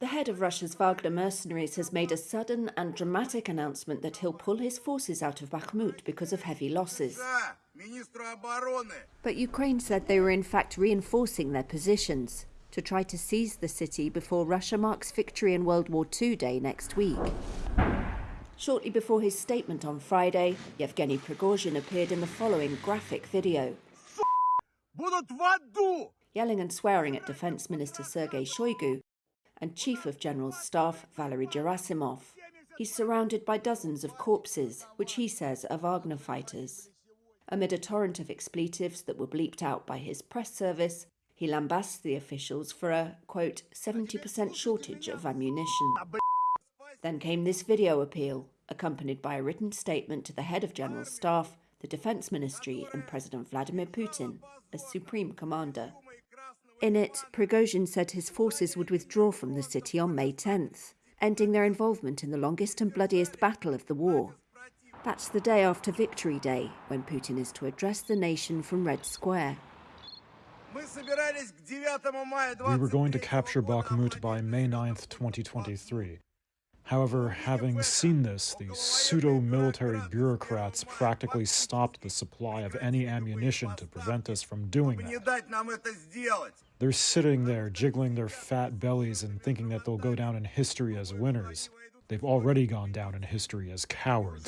The head of Russia's Wagner mercenaries has made a sudden and dramatic announcement that he'll pull his forces out of Bakhmut because of heavy losses. But Ukraine said they were in fact reinforcing their positions to try to seize the city before Russia marks victory in World War II Day next week. Shortly before his statement on Friday, Yevgeny Prigozhin appeared in the following graphic video yelling and swearing at Defense Minister Sergei Shoigu and Chief of General Staff Valery Gerasimov. He's surrounded by dozens of corpses, which he says are Wagner fighters. Amid a torrent of expletives that were bleeped out by his press service, he lambasts the officials for a, quote, 70% shortage of ammunition. Then came this video appeal, accompanied by a written statement to the head of General Staff, the Defense Ministry, and President Vladimir Putin as Supreme Commander. In it, Prigozhin said his forces would withdraw from the city on May 10th, ending their involvement in the longest and bloodiest battle of the war. That's the day after Victory Day, when Putin is to address the nation from Red Square. We were going to capture Bakhmut by May 9, 2023, However, having seen this, the pseudo-military bureaucrats practically stopped the supply of any ammunition to prevent us from doing that. They're sitting there jiggling their fat bellies and thinking that they'll go down in history as winners. They've already gone down in history as cowards.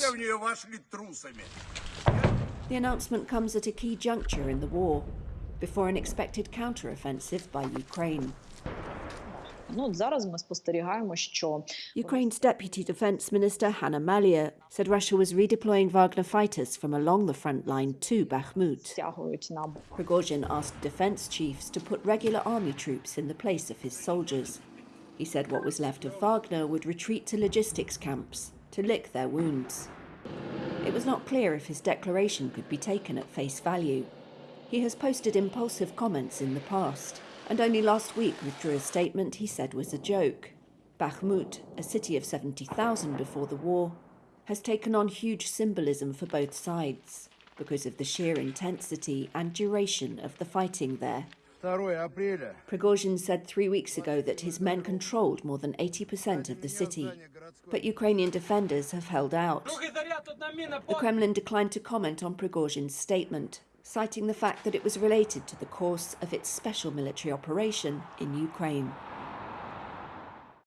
The announcement comes at a key juncture in the war, before an expected counteroffensive by Ukraine. Ukraine's Deputy Defense Minister Hanna Maliar said Russia was redeploying Wagner fighters from along the front line to Bakhmut. Prigozhin asked defense chiefs to put regular army troops in the place of his soldiers. He said what was left of Wagner would retreat to logistics camps to lick their wounds. It was not clear if his declaration could be taken at face value. He has posted impulsive comments in the past and only last week withdrew a statement he said was a joke. Bakhmut, a city of 70,000 before the war, has taken on huge symbolism for both sides because of the sheer intensity and duration of the fighting there. Prigozhin said three weeks ago that his men controlled more than 80% of the city, but Ukrainian defenders have held out. The Kremlin declined to comment on Prigozhin's statement, citing the fact that it was related to the course of its special military operation in Ukraine.